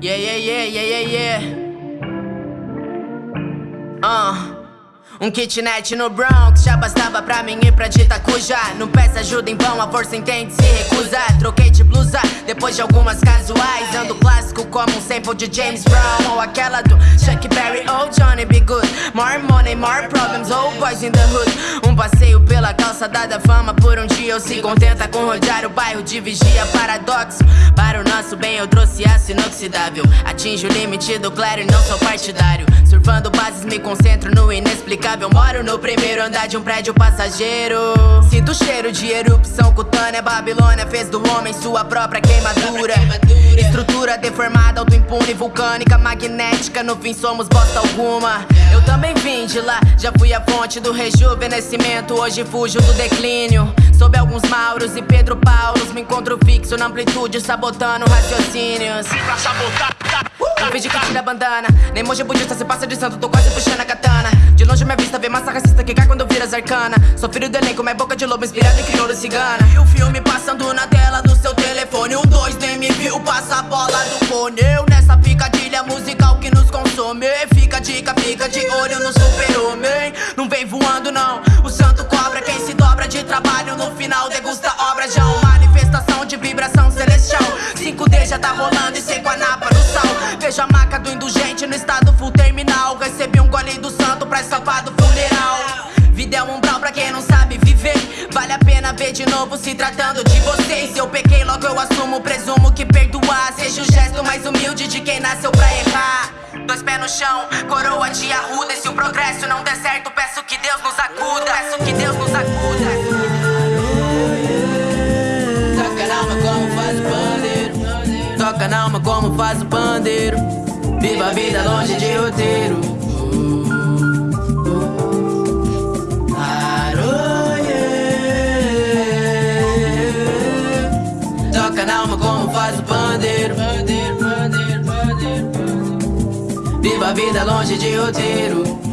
Yeah, yeah, yeah, yeah, yeah, yeah. Uh. Um kitnet no Bronx já bastava pra mim ir pra dita cuja Não peça ajuda em vão, a força entende, se recusa Troquei de blusa, depois de algumas casuais Ando clássico como um sample de James Brown Ou aquela do Chuck Berry ou oh Johnny B. Good. More money, more problems, oh boys in the hood. Um passeio pela calçada da fama Por um dia eu se contenta com rodear o bairro de vigia Paradoxo, para o nosso bem eu trouxe aço inoxidável. Atinjo o limite do claro e não sou partidário. Surfando bases me concentro no inexplicável. Moro no primeiro andar de um prédio passageiro. Sinto o cheiro de erupção cutânea. Babilônia fez do homem sua própria queimadura. Estrutura deformada, autoimpune, vulcânica, magnética. No fim somos bosta alguma. Eu também vim de lá, já fui a fonte do rejuvenescimento. Hoje fujo do declínio. Sob alguns Mauros e Pedro Paulos Me encontro fixo na amplitude, sabotando raciocínios. Pra sabotar, finge que tira a bandana. Nem monge budista se passa de santo, tô quase puxando a katana. De longe minha vista vê massa racista que cai quando vira zarcana Sou filho do elenco, mas boca de lobo inspirado em crioulo cigana. E o filme passando na tela do seu telefone. Um dois nem me viu, passa a bola do fone Eu nos consome. Fica dica, fica de olho no super-homem. Não vem voando não, o santo cobra Quem se dobra de trabalho. No final degusta obra Já uma manifestação de vibração celestial. 5D já tá rolando e seco a napa no sal. Vejo a maca do indulgente no estado full terminal. Recebi um gole do santo pra escapar do Vida é um umbral pra quem não sabe viver. Vale a pena ver de novo se tratando de vocês. Eu pequei logo eu assumo, presumo que perdoar Seja o gesto mais humilde de quem nasceu pra errar chão, coroa de arruda E se o progresso não der certo, peço que Deus nos acuda. Peço que Deus nos acuda. Toca na alma como faz o pandeiro. Toca na alma como faz o pandeiro. Viva a vida longe de roteiro. Faz o pandeiro Viva a vida longe de roteiro